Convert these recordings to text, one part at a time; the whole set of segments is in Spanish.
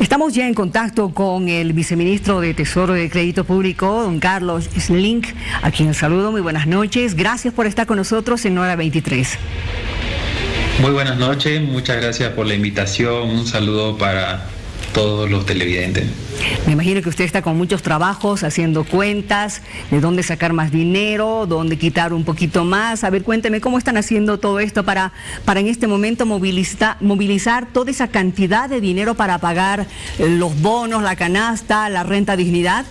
Estamos ya en contacto con el viceministro de Tesoro de Crédito Público, don Carlos Slink, a quien saludo. Muy buenas noches. Gracias por estar con nosotros en Hora 23. Muy buenas noches, muchas gracias por la invitación. Un saludo para todos los televidentes. Me imagino que usted está con muchos trabajos, haciendo cuentas, de dónde sacar más dinero, dónde quitar un poquito más. A ver, cuénteme cómo están haciendo todo esto para, para en este momento movilizar, movilizar toda esa cantidad de dinero para pagar los bonos, la canasta, la renta dignidad.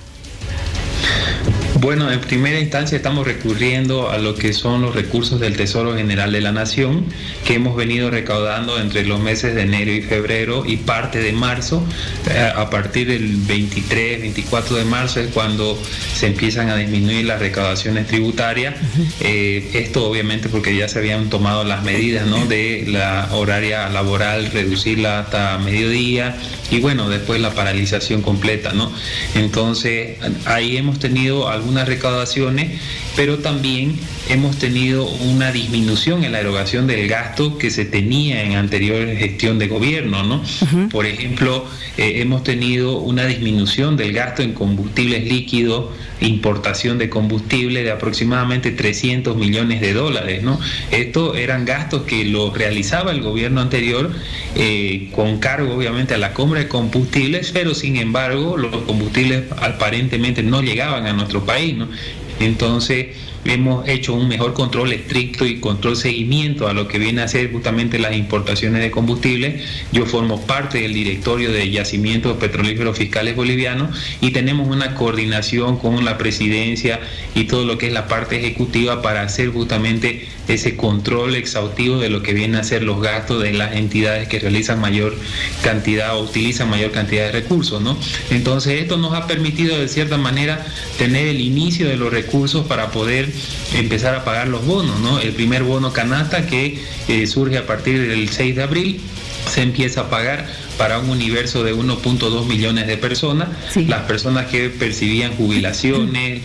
Bueno, en primera instancia estamos recurriendo a lo que son los recursos del Tesoro General de la Nación que hemos venido recaudando entre los meses de enero y febrero y parte de marzo. Eh, a partir del 23, 24 de marzo es cuando se empiezan a disminuir las recaudaciones tributarias. Eh, esto obviamente porque ya se habían tomado las medidas de la horaria laboral, reducirla hasta mediodía y bueno, después la paralización completa. ¿no? Entonces ahí hemos tenido algunos unas recaudaciones, pero también hemos tenido una disminución en la erogación del gasto que se tenía en anterior gestión de gobierno, ¿no? Por ejemplo, eh, hemos tenido una disminución del gasto en combustibles líquidos, importación de combustible de aproximadamente 300 millones de dólares, ¿no? Estos eran gastos que los realizaba el gobierno anterior eh, con cargo obviamente a la compra de combustibles, pero sin embargo los combustibles aparentemente no llegaban a nuestro país, Entonces, hemos hecho un mejor control estricto y control seguimiento a lo que viene a ser justamente las importaciones de combustible. Yo formo parte del directorio de yacimientos petrolíferos fiscales bolivianos y tenemos una coordinación con la presidencia y todo lo que es la parte ejecutiva para hacer justamente ese control exhaustivo de lo que viene a ser los gastos de las entidades que realizan mayor cantidad o utilizan mayor cantidad de recursos, ¿no? Entonces esto nos ha permitido de cierta manera tener el inicio de los recursos para poder empezar a pagar los bonos, ¿no? El primer bono canasta que eh, surge a partir del 6 de abril se empieza a pagar para un universo de 1.2 millones de personas, las personas que percibían jubilaciones,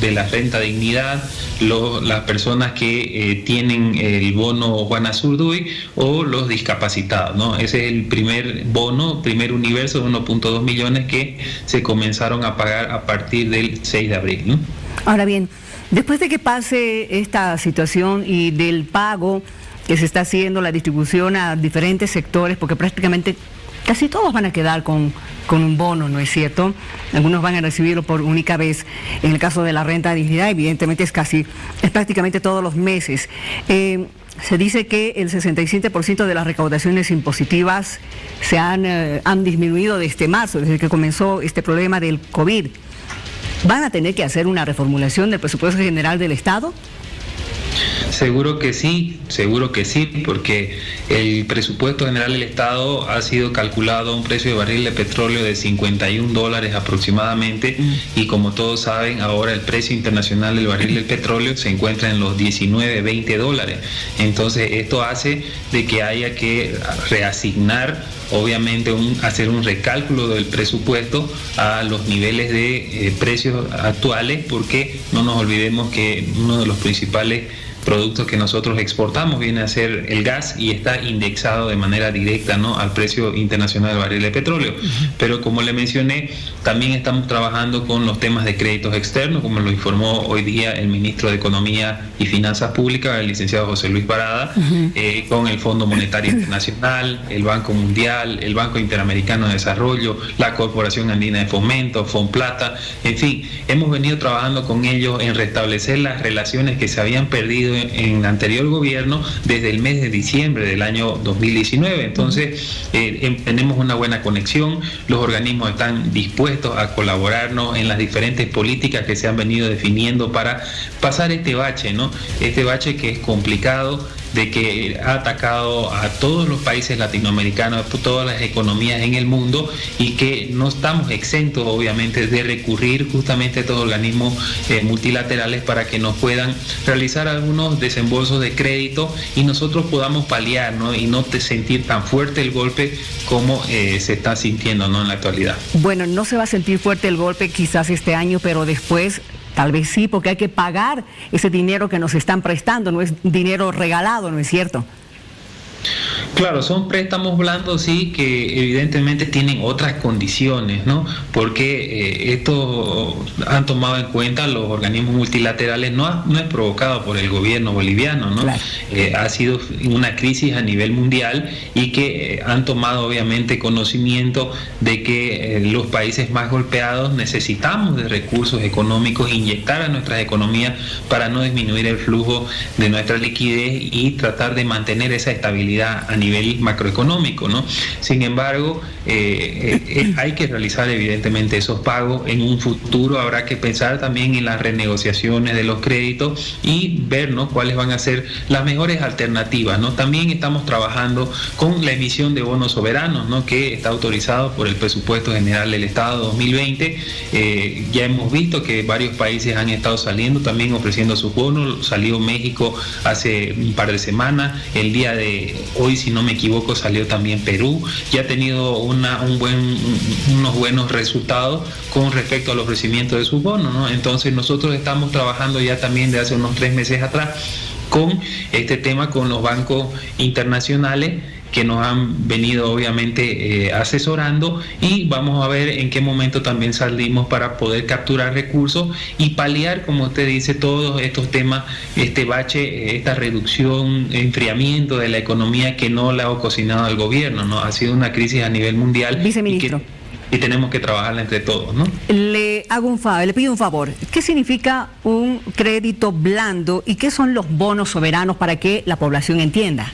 de la renta dignidad, las personas que eh, tienen el bono Juana Zurduy o los discapacitados. ¿no? Ese es el primer bono, primer universo de 1.2 millones que se comenzaron a pagar a partir del 6 de abril. ¿no? Ahora bien, después de que pase esta situación y del pago que se está haciendo, la distribución a diferentes sectores, porque prácticamente casi todos van a quedar con, un bono, ¿no es cierto? Algunos van a recibirlo por única vez. En el caso de la renta de dignidad, evidentemente es casi, es prácticamente todos los meses. Eh, se dice que el 67% de las recaudaciones impositivas se han, eh, han disminuido desde marzo, desde que comenzó este problema del COVID. ¿Van a tener que hacer una reformulación del presupuesto general del Estado? Seguro que sí, seguro que sí, porque el presupuesto general del Estado ha sido calculado a un precio de barril de petróleo de 51 dólares aproximadamente mm. y como todos saben, ahora el precio internacional del barril del petróleo se encuentra en los 19, 20 dólares. Entonces esto hace de que haya que reasignar obviamente un, hacer un recálculo del presupuesto a los niveles de eh, precios actuales porque no nos olvidemos que uno de los principales productos que nosotros exportamos viene a ser el gas y está indexado de manera directa ¿no? al precio internacional del barril de petróleo. Pero como le mencioné, también estamos trabajando con los temas de créditos externos, como lo informó hoy día el ministro de Economía y Finanzas Públicas, el licenciado José Luis Parada, eh, con el Fondo Monetario Internacional, el Banco Mundial, el Banco Interamericano de Desarrollo, la Corporación Andina de Fomento, Fonplata, en fin, hemos venido trabajando con ellos en restablecer las relaciones que se habían perdido en anterior gobierno desde el mes de diciembre del año 2019. Entonces, eh, em, tenemos una buena conexión, los organismos están dispuestos a colaborarnos en las diferentes políticas que se han venido definiendo para pasar este bache, ¿no? Este bache que es complicado de que ha atacado a todos los países latinoamericanos, a todas las economías en el mundo y que no estamos exentos obviamente de recurrir justamente a estos organismos eh, multilaterales para que nos puedan realizar algunos desembolsos de crédito y nosotros podamos paliar y no sentir tan fuerte el golpe como eh, se está sintiendo ¿no? en la actualidad. Bueno, no se va a sentir fuerte el golpe quizás este año, pero después Tal vez sí, porque hay que pagar ese dinero que nos están prestando, no es dinero regalado, ¿no es cierto? Claro, son préstamos blandos, sí, que evidentemente tienen otras condiciones, ¿no? Porque eh, esto han tomado en cuenta los organismos multilaterales, no, no es provocado por el gobierno boliviano, ¿no? Eh, ha sido una crisis a nivel mundial y que eh, han tomado obviamente conocimiento de que los países más golpeados necesitamos de recursos económicos, inyectar a nuestras economías para no disminuir el flujo de nuestra liquidez y tratar de mantener esa estabilidad a nivel nivel macroeconómico, ¿no? Sin embargo, eh, eh, eh, hay que realizar evidentemente esos pagos. En un futuro habrá que pensar también en las renegociaciones de los créditos y ver ¿no? cuáles van a ser las mejores alternativas. ¿no? También estamos trabajando con la emisión de bonos soberanos, ¿no? que está autorizado por el presupuesto general del Estado 2020. ya hemos visto que varios países han estado saliendo también ofreciendo sus bonos. Salió México hace un par de semanas. El día de hoy, si no me equivoco, salió también Perú. Ya ha tenido un buen, unos buenos resultados con respecto al ofrecimiento de sus bonos. Entonces nosotros estamos trabajando ya también de hace unos tres meses atrás con este tema con los bancos internacionales que nos han venido obviamente eh, asesorando y vamos a ver en qué momento también salimos para poder capturar recursos y paliar, como usted dice, todos estos temas, este bache, esta reducción, enfriamiento de la economía que no la ha cocinado el gobierno, ¿no? Ha sido una crisis a nivel mundial. Viceministro. Y tenemos que trabajarla entre todos, ¿no? Le hago un favor, le pido un favor. ¿Qué significa un crédito blando y qué son los bonos soberanos para que la población entienda?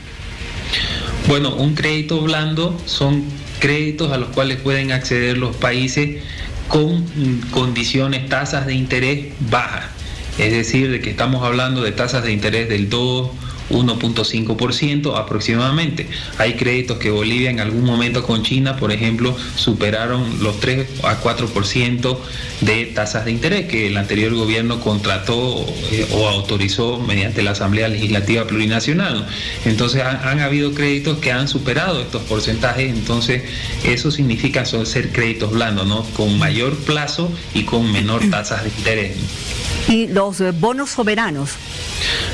Bueno, un crédito blando son créditos a los cuales pueden acceder los países con condiciones, tasas de interés bajas. Es decir, de que estamos hablando de tasas de interés del 2, 1.5% aproximadamente. Hay créditos que Bolivia en algún momento con China, por ejemplo, superaron los 3 a 4% de tasas de interés que el anterior gobierno contrató eh, o autorizó mediante la Asamblea Legislativa Plurinacional. Entonces han, habido créditos que han superado estos porcentajes, entonces eso significa ser créditos blandos, ¿no? Con mayor plazo y con menor tasas de interés. ¿Y los eh, bonos soberanos?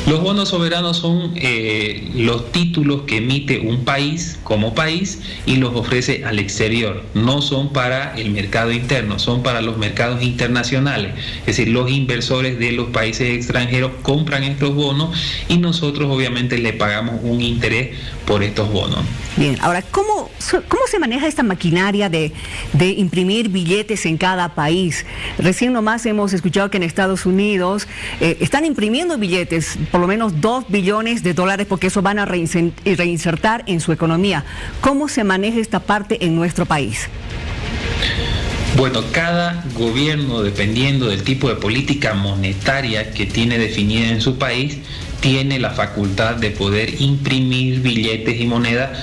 Los bonos soberanos son eh, los títulos que emite un país como país y los ofrece al exterior. No son para el mercado interno, son para los mercados internacionales. Es decir, los inversores de los países extranjeros compran estos bonos y nosotros obviamente le pagamos un interés por estos bonos. Bien, ahora, ¿cómo, cómo se maneja esta maquinaria de, de imprimir billetes en cada país? Recién nomás hemos escuchado que en Estados Unidos eh, están imprimiendo billetes, por lo menos 2 billones de dólares, porque eso van a reinsertar en su economía. ¿Cómo se maneja esta parte en nuestro país? Bueno, cada gobierno, dependiendo del tipo de política monetaria que tiene definida en su país, tiene la facultad de poder imprimir billetes y monedas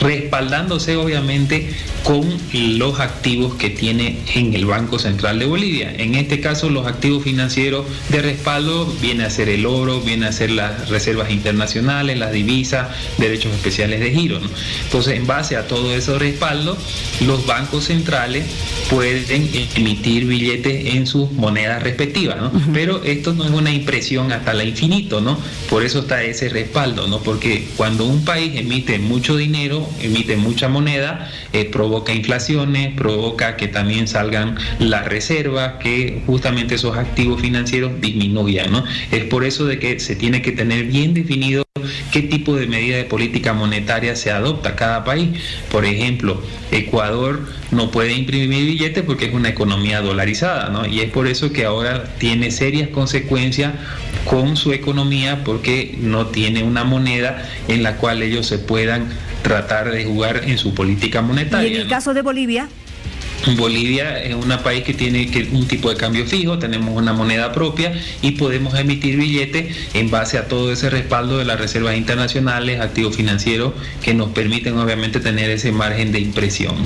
respaldándose obviamente con los activos que tiene en el Banco Central de Bolivia. En este caso, los activos financieros de respaldo viene a ser el oro, viene a ser las reservas internacionales, las divisas, derechos especiales de giro. Entonces, en base a todo ese respaldo, los bancos centrales pueden emitir billetes en sus monedas respectivas, Pero esto no es una impresión hasta la infinito, ¿no? Por eso está ese respaldo, ¿no? Porque cuando un país emite mucho dinero, emite mucha moneda, eh, provoca inflaciones, provoca que también salgan las reservas, que justamente esos activos financieros disminuyan. ¿no? Es por eso de que se tiene que tener bien definido qué tipo de medida de política monetaria se adopta cada país. Por ejemplo, Ecuador no puede imprimir billetes porque es una economía dolarizada, ¿no? Y es por eso que ahora tiene serias consecuencias con su economía porque no tiene una moneda en la cual ellos se puedan tratar de jugar en su política monetaria. ¿Y en el caso de Bolivia? Bolivia es un país que tiene un tipo de cambio fijo, tenemos una moneda propia y podemos emitir billetes en base a todo ese respaldo de las reservas internacionales, activos financieros que nos permiten obviamente tener ese margen de impresión.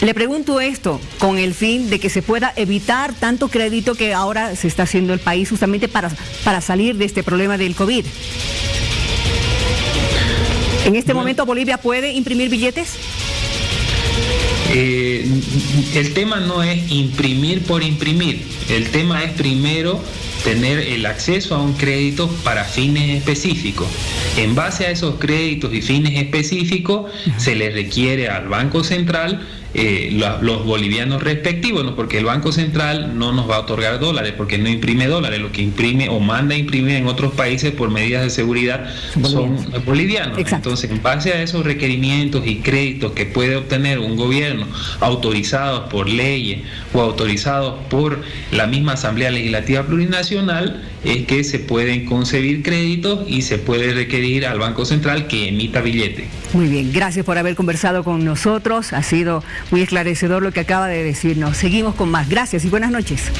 Le pregunto esto con el fin de que se pueda evitar tanto crédito que ahora se está haciendo el país justamente para, para salir de este problema del COVID. ¿En este momento Bolivia puede imprimir billetes? Eh, el tema no es imprimir por imprimir, el tema es primero tener el acceso a un crédito para fines específicos. En base a esos créditos y fines específicos, se le requiere al Banco Central eh, los bolivianos respectivos, ¿no? porque el Banco Central no nos va a otorgar dólares, porque no imprime dólares, lo que imprime o manda a imprimir en otros países por medidas de seguridad son bolivianos. Entonces, en base a esos requerimientos y créditos que puede obtener un gobierno autorizados por leyes o autorizados por la misma Asamblea Legislativa Plurinacional, es que se pueden concebir créditos y se puede requerir al Banco Central que emita billete. Muy bien, gracias por haber conversado con nosotros. Ha sido muy esclarecedor lo que acaba de decirnos. Seguimos con más. Gracias y buenas noches.